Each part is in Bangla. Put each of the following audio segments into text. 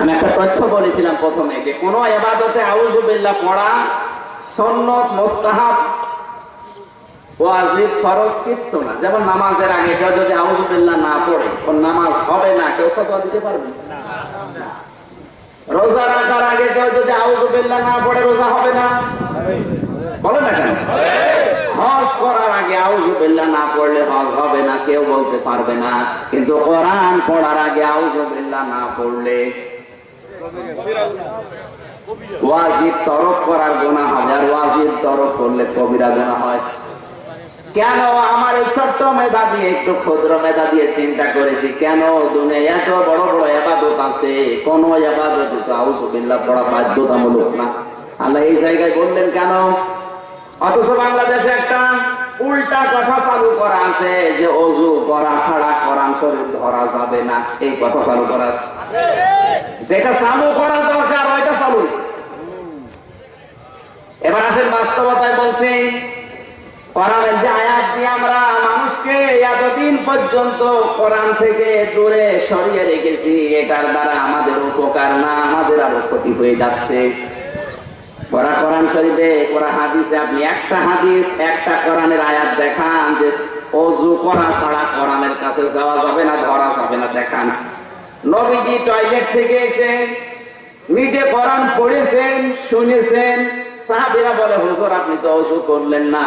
আমি একটা তথ্য বলেছিলাম প্রথমে যে কোন এবাদতে আউজুবিল্লাহ পড়া সন্নত, মোস্তাহাব ফরজ কিচ্ছু না। যেমন নামাজের আগে কেউ যদি না পড়ে নামাজ হবে না, কেউ ফতোয়া দিতে পারবে? রোজা রাখার আগে কেউ যদি না পড়ে, রোজা হবে না? বলে না কেন? হজ করার আগে না পড়লে হজ হবে না, কেউ বলতে পারবে না। কিন্তু কোরআন পড়ার আগে আউজুবিল্লাহ না পড়লে তরফ করার গোনা হবে আর তরফ করলে কবিরা গোনা হয়। কেন আমার এই ছোট্ট মেধা দিয়ে একটু ক্ষুদ্র মেধা দিয়ে চিন্তা করেছি? কেন দুনিয়া এত বড় বড় এবাদত আছে? কোন এবাদত? আউজুবিল্লাহ পড়া বাধ্যতামূলক না। আল্লাহ এই জায়গায় বললেন, কেন? অথচ বাংলাদেশে একটা উল্টা কথা চালু করা আছে যে অজু করা ছাড়া কোরআন শরীফ ধরা যাবে না। এই কথা চালু করা আছে। যেটা চালু করা দরকার, ওইটা চালু এবার আসেন বাস্তবতায় বলছি যে আয়াত দিয়ে আমরা মানুষকে এতদিন পর্যন্ত কোরআন থেকে দূরে সরিয়ে রেখেছি, এটার দ্বারা আমাদের উপকার না, আমাদের আরও ক্ষতি হয়ে যাচ্ছে। পড়া কোরআন শরীফে, পড়া হাদিসে আপনি একটা হাদিস, একটা কোরআনের আয়াত দেখান যে অজু করা ছাড়া কোরআনের কাছে যাওয়া যাবে না, ধরা যাবে না, দেখান। নবীজি টয়লেট থেকে নিজে কোরআন পড়েছেন, শুনেছেন। সাহাবীরা বলে, হুজুর, আপনি তো অজু করলেন না।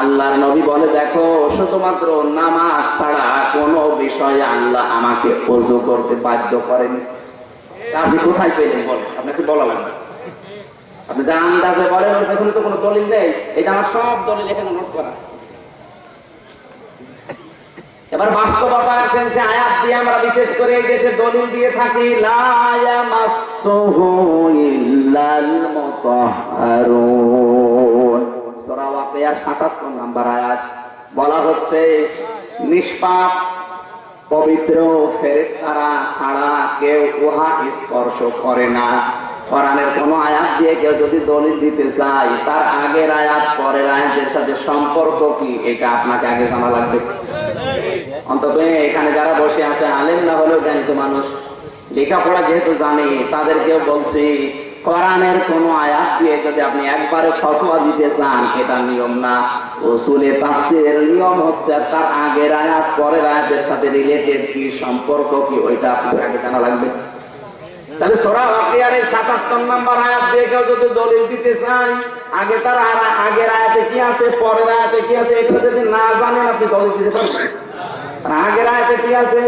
আল্লাহর নবী বলে, দেখো, শুধুমাত্র নামাজ ছাড়া কোনো বিষয়ে আল্লাহ আমাকে অজু করতে বাধ্য করেন আপনি কোথায় পেলেন বলেন? আপনাকে বলা লাগবে। আপনি যা আন্দাজে বলেন ওর পেছনে তো কোনো দলিল নেই। এটা আমার সব দলিল, এখানে নোট করা আছে। এবার বাস্তবতা আসেন যে আয়াত দিয়ে আমরা বিশেষ করে এই দেশে দলিল দিয়ে থাকি 77 নাম্বার আয়াত। বলা হচ্ছে, নিষ্পাপ, পবিত্র ফেরেস্তারা ছাড়া কেউ উহা স্পর্শ করে না। কোরআনের কোন আয়াত দিয়ে কেউ যদি দলিল দিতে চায়, তার আগের আয়াত, পরের আয়াতের সাথে সম্পর্ক কি? এটা আপনাকে আগে জানা লাগবে। অন্তত এখানে যারা বসে আছে, আলেম না হলেও জ্ঞানিত মানুষ, লেখাপড়া যেহেতু জানে, তাদেরকেও বলছি, কোরআনের কোন আয়াত দিয়ে যদি আপনি একবারে ফতোয়া দিতে চান, এটা নিয়ম না। উসুলে তাফসীরের নিয়ম হচ্ছে, তার আগের আয়াত, পরের আয়াতের সাথে রিলেটেড কি, সম্পর্ক কি, ওইটা আপনাকে আগে জানা লাগবে। তাহলে সোরা ওয়াকিয়ারের 77 নাম্বার আয়াত দিয়ে কেউ যদি দলিল দিতে আগে তার আগের আয়াতে কি আছে, পরের আয়াতে কি আছে, এটা যদি না জানেন, আপনি দলিল দিতে আগের আয়াতে কি আছে?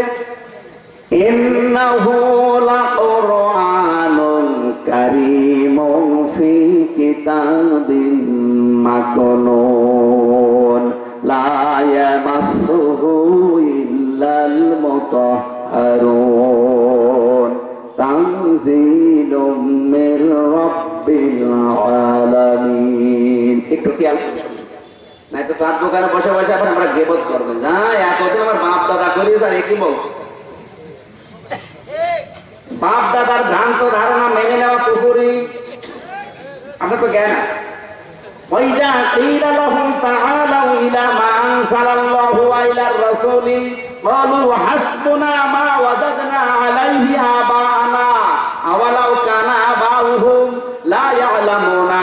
তানজিলুম মির রাব্বিল আলামিন একটু খেয়াল করে শুনুন। নাই তো সাত দোকানে বসে বসে এখন আমরা গেবত করবেন যা এতদিন আমার বাপ দাদা করি স্যার একই বলছে বাপ দাদার ভ্রান্ত ধারণা মেনে নেওয়া পুকুরি আপনার তো জ্ঞান আছে وإذا قيل لهم تعالوا إلى ما أنزل الله وإلى الرسول قالوا حسبنا ما وجدنا عليه آباءنا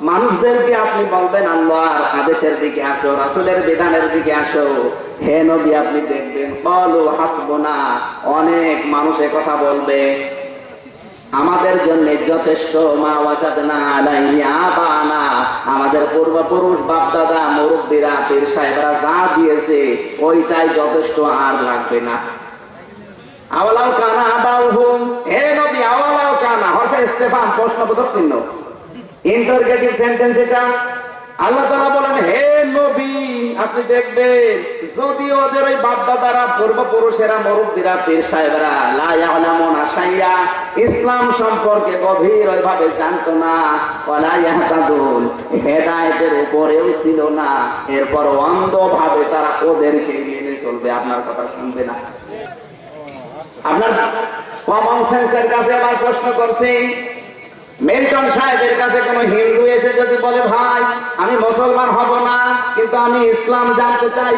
মানুষদেরকে আপনি বলবেন, আল্লাহর আদেশের দিকে আসো, রাসুলের বিধানের দিকে আসো। হে নবী, আপনি দেখবেন বলো হাসবনা, অনেক মানুষ কথা বলবে। আমাদের জন্য যথেষ্ট, মা ওয়াজাদনা আলাইহি আবানা। আমাদের পূর্বপুরুষ বাপ দাদা মুরব্বীরা, পীর সাহেবরা যা দিয়েছে, ওইটাই যথেষ্ট আর লাগবে না। আওয়ালাও কানা আবাউহুম। হে নবী আওয়ালাও কানা, হরফে ইস্তেফাম প্রশ্নবোধক চিহ্ন। ইন্টারগেটিভ সেন্টেন্স এটা। আল্লাহ তাআলা বলেন, হে নবী, আপনি দেখবেন যদি ওদের ওই বাপদাদারা, পূর্বপুরুষেরা, মুরব্বীরা, পীর সাহেবরা, লা ইয়ালামুনা শাইয়া, ইসলাম সম্পর্কে গভীর ওইভাবে জানতো না, ওয়ালা ইয়াহতাদুন, হেদায়েতের উপরেও ছিল না। এরপর অন্ধভাবে তারা ওদেরকে মেনে চলবে। আপনার কথা শুনবে না। আপনার কমন সেন্সের কাছে আবার প্রশ্ন করছি মিল্টন সাহেবের কাছে কোন হিন্দু এসে যদি বলে ভাই আমি মুসলমান হব না কিন্তু আমি ইসলাম জানতে চাই।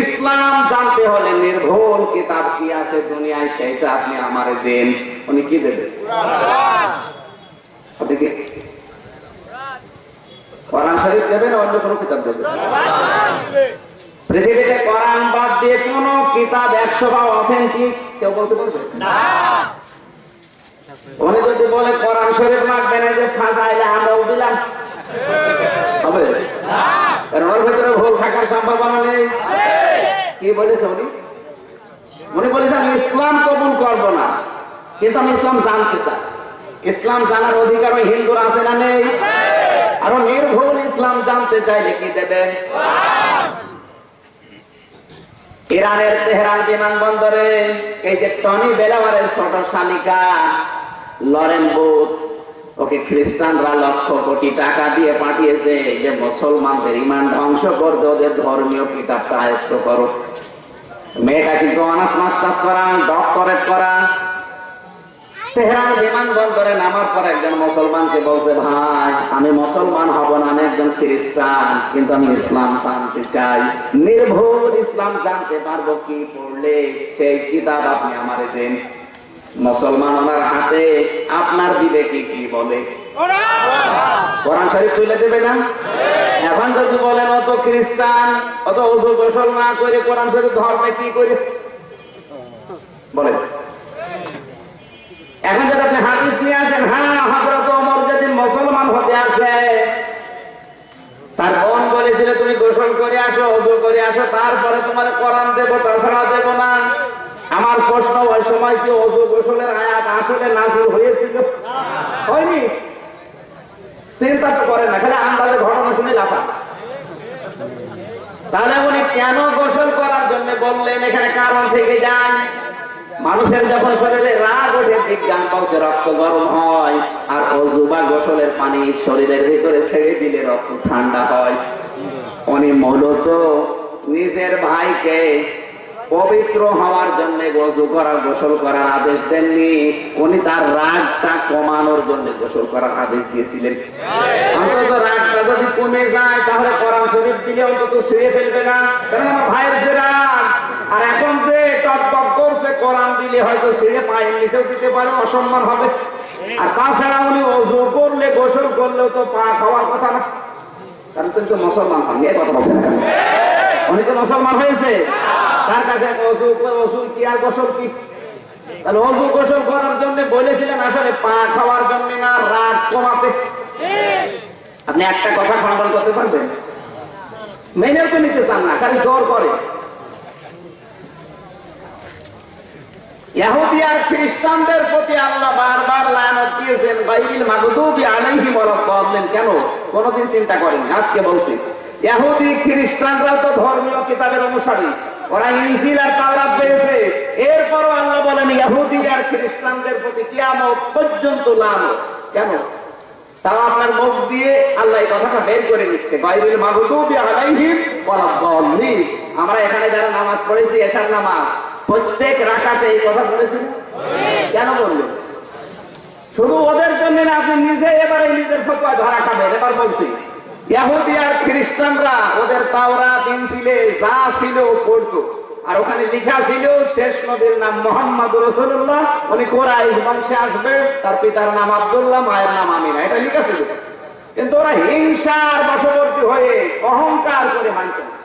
ইসলাম জানতে হলে নির্ভুল কিতাব কি আছে দুনিয়ায় সেটা আপনি আমারে দেন। উনি কি দেবেন? কোরআন। শরীফ দেবেন না অন্য কোনো কিতাব দেবেন? পৃথিবীতে কোরআন বাদ দিয়ে কোন কিতাব একশো বা অথেন্টিক কেউ বলতে পারবে? উনি যদি বলে কোরআন শরীফ লাগবে না যে আমরাও দিলাম হবে? কারণ ওর ভেতরে ভুল থাকার সম্ভাবনা নেই। কি বলেছে উনি? উনি বলেছে, আমি ইসলাম কবুল করব না, কিন্তু আমি ইসলাম জানতে চাই। ইসলাম জানার অধিকার ওই হিন্দুর আছে না নেই? আরও নির্ভুল ইসলাম জানতে চাইলে কি দেবেন ইরানের তেহরান বিমানবন্দরে এই যে টনি বেলাওয়ারের ছোট শালিকা লরেন বুথ ওকে খ্রিস্টানরা লক্ষ কোটি টাকা দিয়ে পাঠিয়েছে যে মুসলমানদের ইমান ধ্বংস করতে ওদের ধর্মীয় কিতাবটা আয়ত্ত করো। মেয়েটা কিন্তু অনার্স মাস্টার্স করা, ডক্টরেট করা? তেহরান বিমানবন্দরে নামার পর একজন মুসলমানকে বলছে, ভাই, আমি মুসলমান হব না, আমি একজন খ্রিস্টান, কিন্তু আমি ইসলাম জানতে চাই। নির্ভুল ইসলাম জানতে পারব কি পড়লে, সেই কিতাব আপনি আমার দেন। মুসলমান ওনার হাতে আপনার বিবেকে কি বলে? কোরআন শরীফ তুলে দেবে না? এখন যদি বলেন, অত খ্রিস্টান, অত ওজু গোসল না করে কোরআন শরীফ ধর্মে কি করে? বলেন। এখন যদি আপনি হাদিস নিয়ে আসেন হ্যাঁ হজরত ওমর যেদিন মুসলমান হতে আসে, তার বোন বলেছিল, তুমি গোসল করে আসো অজু করে আসো, তারপরে তোমার কোরআন দেবো তাছাড়া দেব না আমার প্রশ্ন, ওই সময় কি অজু গোসলের আয়াত আসলে নাজিল হয়েছিল? হয়নি। চিন্তা তো করে না, খালি আন্দাজে ঘটনা শুনে লাফা তাহলে উনি কেন গোসল করার জন্য বললেন, এখানে কারণ থেকে যান মানুষের যখন শরীরে রাগ ওঠে, বিজ্ঞান বলছে রক্ত গরম হয়, আর অজু বা গোসলের পানি শরীরের ভিতরে ছেড়ে দিলে রক্ত ঠান্ডা হয়। উনি মূলত নিজের ভাইকে পবিত্র হওয়ার জন্য গোসল করার গোসল করার আদেশ দেননি। উনি তার রাগটা কমানোর জন্য গোসল করার আদেশ দিয়েছিলেন। অন্তত রাগটা যদি কমে যায়, তাহলে দিলে অন্তত ছুঁয়ে ফেলবে না। কারণ আমার ভাইয়ের যে রাগ আর এখন যে টক টক করছে দিলে হয়তো ছেড়ে পায়ের নিচেও দিতে পারে, অসম্মান হবে। আর তাছাড়া উনি অজু করলে, গোসল করলেও তো পা খাওয়ার কথা না। কারণ তো মুসলমান হন এ কথা বলছেন উনি তো মুসলমান হয়েছে। তার কাছে কি আর গোসল কি? তাহলে অজু গোসল করার জন্য বলেছিলেন, আসলে পা খাওয়ার জন্য না কমাতে। আপনি একটা কথা খণ্ডন করতে পারবেন? মেনেও তো নিতে চান না, খালি জোর করে। খ্রিস্টানদের প্রতি আল্লাহ বারবার লানত কেন? কোনদিন চিন্তা করেনি আজকে বলছি। ইহুদি খ্রিস্টানরা তো ধর্মীয় কিতাবের অনুসারী। ওরা ইনজিল আর তাওরাত পেয়েছে এরপরও আল্লাহ বলেন ইহুদি আর খ্রিস্টানদের প্রতি কিয়ামত পর্যন্ত লানত কেন? তাও আপনার মুখ দিয়ে আল্লাহ এই কথাটা বের করে নিচ্ছে বাইবেল মাগদুবি আলাইহিম ওয়ালাদ-দাল্লিন আমরা এখানে যারা নামাজ পড়েছি, এশার নামাজ, প্রত্যেক রাকাতে এই কথা বলেছেন? কেন বললেন? শুধু ওদের জন্য না, আপনি নিজে এবারে নিজের ফতোয়া ধরা খাবেন, এবার বলছি। ইহুদি আর খ্রিস্টানরা ওদের যা ছিল আর ওখানে লেখা ছিল, শেষ নবীর নাম মোহাম্মদ রসুল্লাহ উনি কোরআন বংশে আসবে, তার পিতার নাম আব্দুল্লাহ, মায়ের নাম আমিনা। এটা লেখা ছিল। কিন্তু ওরা হিংসার বশবর্তী হয়ে অহংকার করে মানতেন।